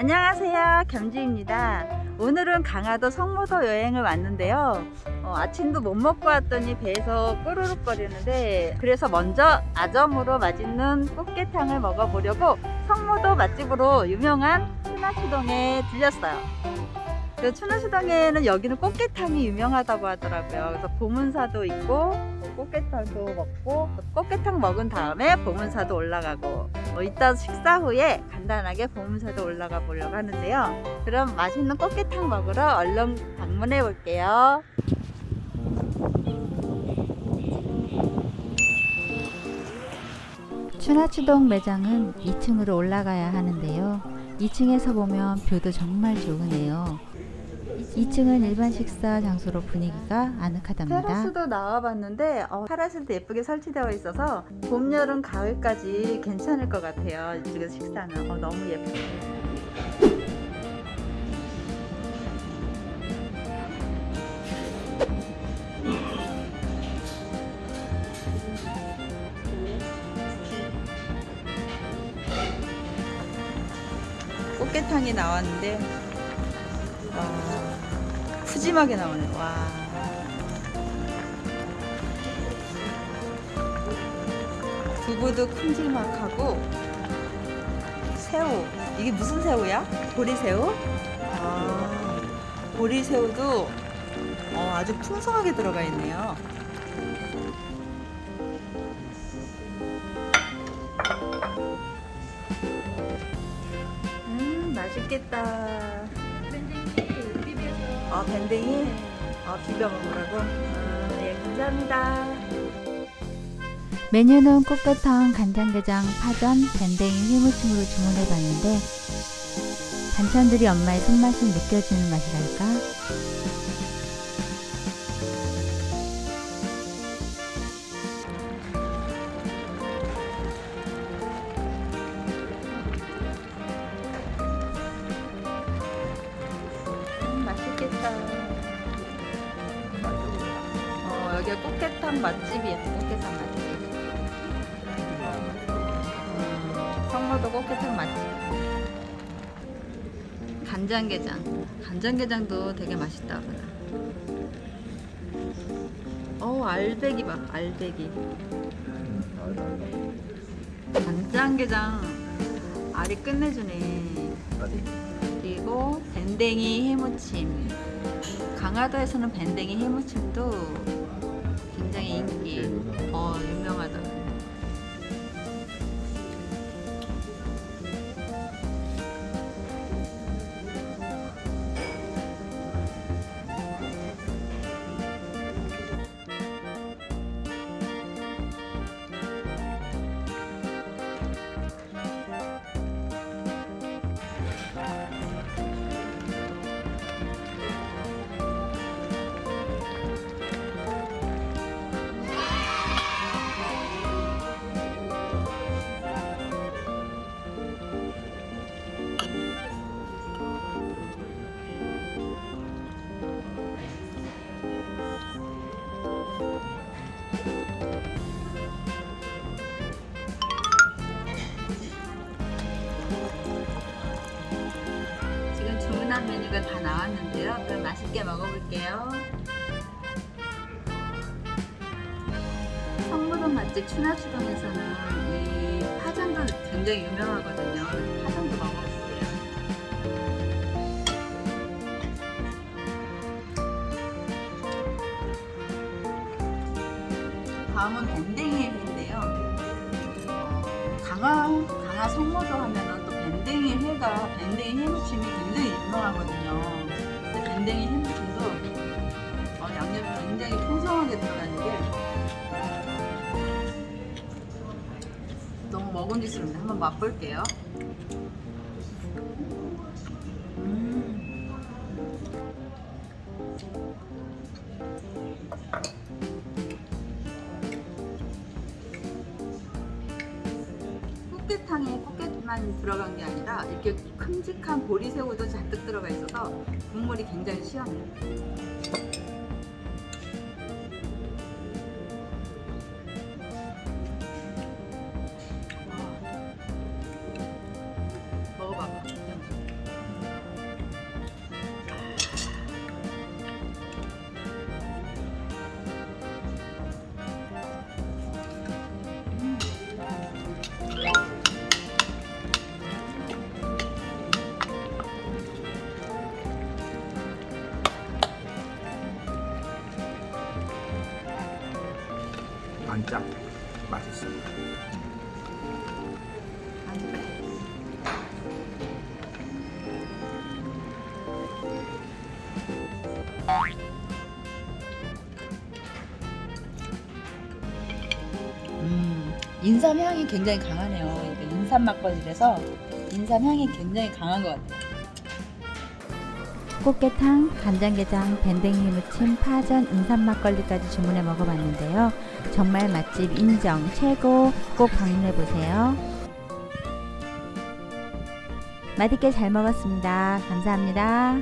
안녕하세요. 겸지입니다. 오늘은 강화도 성모도 여행을 왔는데요. 어, 아침도 못 먹고 왔더니 배에서 꼬르륵 거리는데 그래서 먼저 아점으로 맛있는 꽃게탕을 먹어보려고 성모도 맛집으로 유명한 추나시동에 들렸어요 그 추나시동에는 여기는 꽃게탕이 유명하다고 하더라고요. 그래서 보문사도 있고 꽃게탕도 먹고 꽃게탕 먹은 다음에 보문사도 올라가고 뭐 이따 식사 후에 간단하게 보문사도 올라가 보려고 하는데요. 그럼 맛있는 꽃게탕 먹으러 얼른 방문해 볼게요. 추나추동 매장은 2층으로 올라가야 하는데요. 2층에서 보면 뷰도 정말 좋으네요 2층은 일반 식사 장소로 분위기가 아늑하답니다. 테라스도 나와봤는데 어, 파라실도 예쁘게 설치되어 있어서 봄, 여름, 가을까지 괜찮을 것 같아요. 이쪽에서 식사는 어, 너무 예뻐요. 꽃게탕이 나왔는데 와 푸짐하게 나오네. 와. 두부도 큼질막하고 새우. 이게 무슨 새우야? 보리새우? 아 보리새우도 어, 아주 풍성하게 들어가 있네요. 음 맛있겠다 아 밴댕이? 아 비벼 먹으라고? 아, 예 감사합니다 메뉴는 꽃게탕, 간장게장, 파전, 밴댕이, 휘무침으로 주문해봤는데 반찬들이 엄마의 손맛이 느껴지는 맛이랄까? 맛있겠다. 어, 여기가 꽃게탕 맛집이야. 꽃게탕 맛집. 음, 성모도 꽃게탕 맛집. 간장게장. 간장게장도 되게 맛있다. 보다. 어, 알배기 봐. 알배기. 간장게장 알이 끝내주네. 그리고 밴댕이 해무침 강화도에서는 밴댕이 해무침도 굉장히 인기 어 유명하다 나왔는데요. 그럼 맛있게 먹어볼게요. 성무동 맛집 추나추동에서는 이 파전도 굉장히 유명하거든요. 파전도 먹어볼게요. 다음은 밴댕이 회인데요. 어, 강화, 강화 성모도 하면은 또 밴댕이 회가 밴댕이 해무침이 굉장히 유명하거든요. 밴댕이 해무침도 어, 양념이 굉장히 풍성하게 들어가는 게 너무 먹음직스럽네. 한번 맛볼게요. 음. 꽃게탕에 꽃게만 들어간 게 아니라 이렇게 큼직한 보리새우도 잔뜩 들어가 있어서 국물이 굉장히 시원해요. 반짝 맛있습니다. 음, 인삼 향이 굉장히 강하네요. 인삼 막걸리라서 인삼 향이 굉장히 강한 것 같아요. 꽃게탕, 간장게장, 밴댕이 무침, 파전, 인삼 막걸리까지 주문해 먹어봤는데요. 정말 맛집 인정 최고 꼭 방문해 보세요. 맛있게 잘 먹었습니다. 감사합니다.